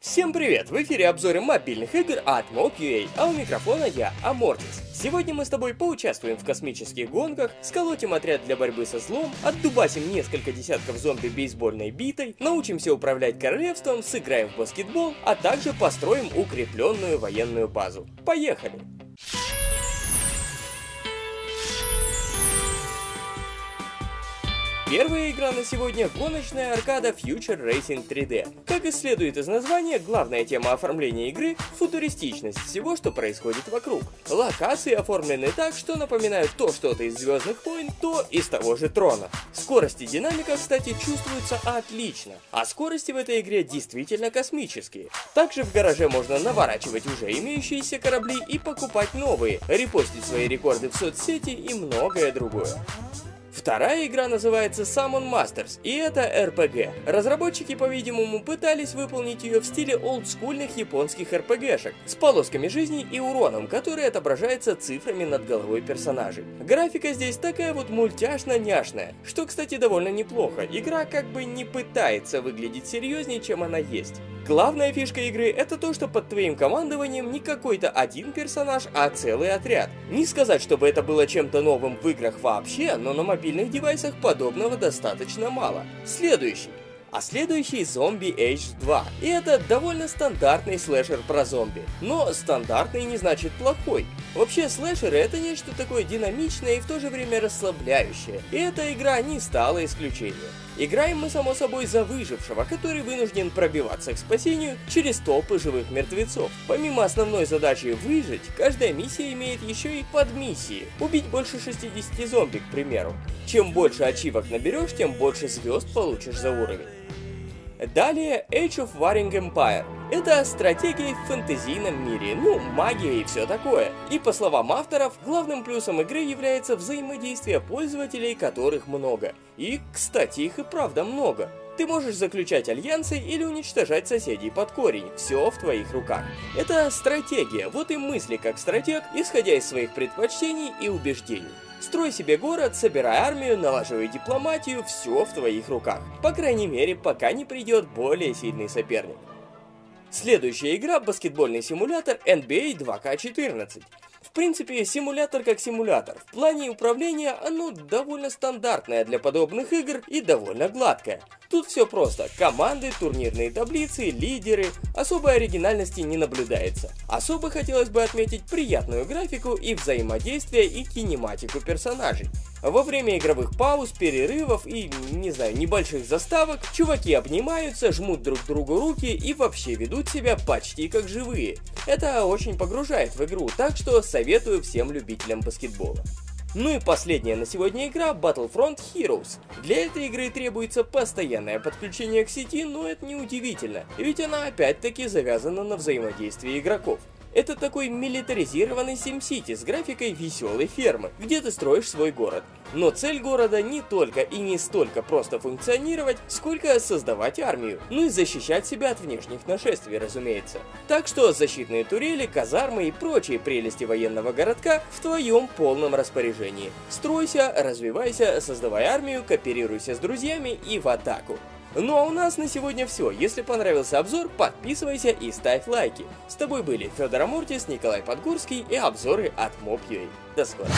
Всем привет! В эфире обзоры мобильных игр от Mob.ua, а у микрофона я, Амортис. Сегодня мы с тобой поучаствуем в космических гонках, сколотим отряд для борьбы со злом, отдубасим несколько десятков зомби бейсбольной битой, научимся управлять королевством, сыграем в баскетбол, а также построим укрепленную военную базу. Поехали! Первая игра на сегодня – гоночная аркада Future Racing 3D. Как и следует из названия, главная тема оформления игры – футуристичность всего, что происходит вокруг. Локации оформлены так, что напоминают то что-то из Звездных войн, то из того же Трона. Скорость и динамика, кстати, чувствуются отлично, а скорости в этой игре действительно космические. Также в гараже можно наворачивать уже имеющиеся корабли и покупать новые, репостить свои рекорды в соцсети и многое другое. Вторая игра называется Summon Masters, и это RPG. Разработчики, по-видимому, пытались выполнить ее в стиле олдскульных японских RPG-шек, с полосками жизни и уроном, который отображается цифрами над головой персонажей. Графика здесь такая вот мультяшно-няшная, что, кстати, довольно неплохо. Игра как бы не пытается выглядеть серьезнее, чем она есть. Главная фишка игры это то, что под твоим командованием не какой-то один персонаж, а целый отряд. Не сказать, чтобы это было чем-то новым в играх вообще, но на мобильных девайсах подобного достаточно мало. Следующий а следующий Zombie Age 2. И это довольно стандартный слэшер про зомби. Но стандартный не значит плохой. Вообще слэшеры это нечто такое динамичное и в то же время расслабляющее. И эта игра не стала исключением. Играем мы само собой за выжившего, который вынужден пробиваться к спасению через толпы живых мертвецов. Помимо основной задачи выжить, каждая миссия имеет еще и подмиссии. Убить больше 60 зомби, к примеру. Чем больше ачивок наберешь, тем больше звезд получишь за уровень. Далее Age of Warring Empire. Это стратегия в фэнтезийном мире, ну, магия и все такое. И по словам авторов, главным плюсом игры является взаимодействие пользователей, которых много. И, кстати, их и правда много. Ты можешь заключать альянсы или уничтожать соседей под корень, все в твоих руках. Это стратегия, вот и мысли как стратег, исходя из своих предпочтений и убеждений. Строй себе город, собирай армию, налаживай дипломатию, все в твоих руках. По крайней мере, пока не придет более сильный соперник. Следующая игра – баскетбольный симулятор NBA 2K14. В принципе, симулятор как симулятор. В плане управления оно довольно стандартное для подобных игр и довольно гладкое. Тут все просто. Команды, турнирные таблицы, лидеры. Особой оригинальности не наблюдается. Особо хотелось бы отметить приятную графику и взаимодействие и кинематику персонажей. Во время игровых пауз, перерывов и, не знаю, небольших заставок, чуваки обнимаются, жмут друг другу руки и вообще ведут себя почти как живые. Это очень погружает в игру, так что советую всем любителям баскетбола. Ну и последняя на сегодня игра Battlefront Heroes. Для этой игры требуется постоянное подключение к сети, но это не удивительно, ведь она опять-таки завязана на взаимодействии игроков. Это такой милитаризированный SimCity с графикой веселой фермы, где ты строишь свой город. Но цель города не только и не столько просто функционировать, сколько создавать армию, ну и защищать себя от внешних нашествий, разумеется. Так что защитные турели, казармы и прочие прелести военного городка в твоем полном распоряжении. Стройся, развивайся, создавай армию, кооперируйся с друзьями и в атаку. Ну а у нас на сегодня все. Если понравился обзор, подписывайся и ставь лайки. С тобой были Федор Амуртис, Николай Подгурский и обзоры от Mob.ua. До скорого.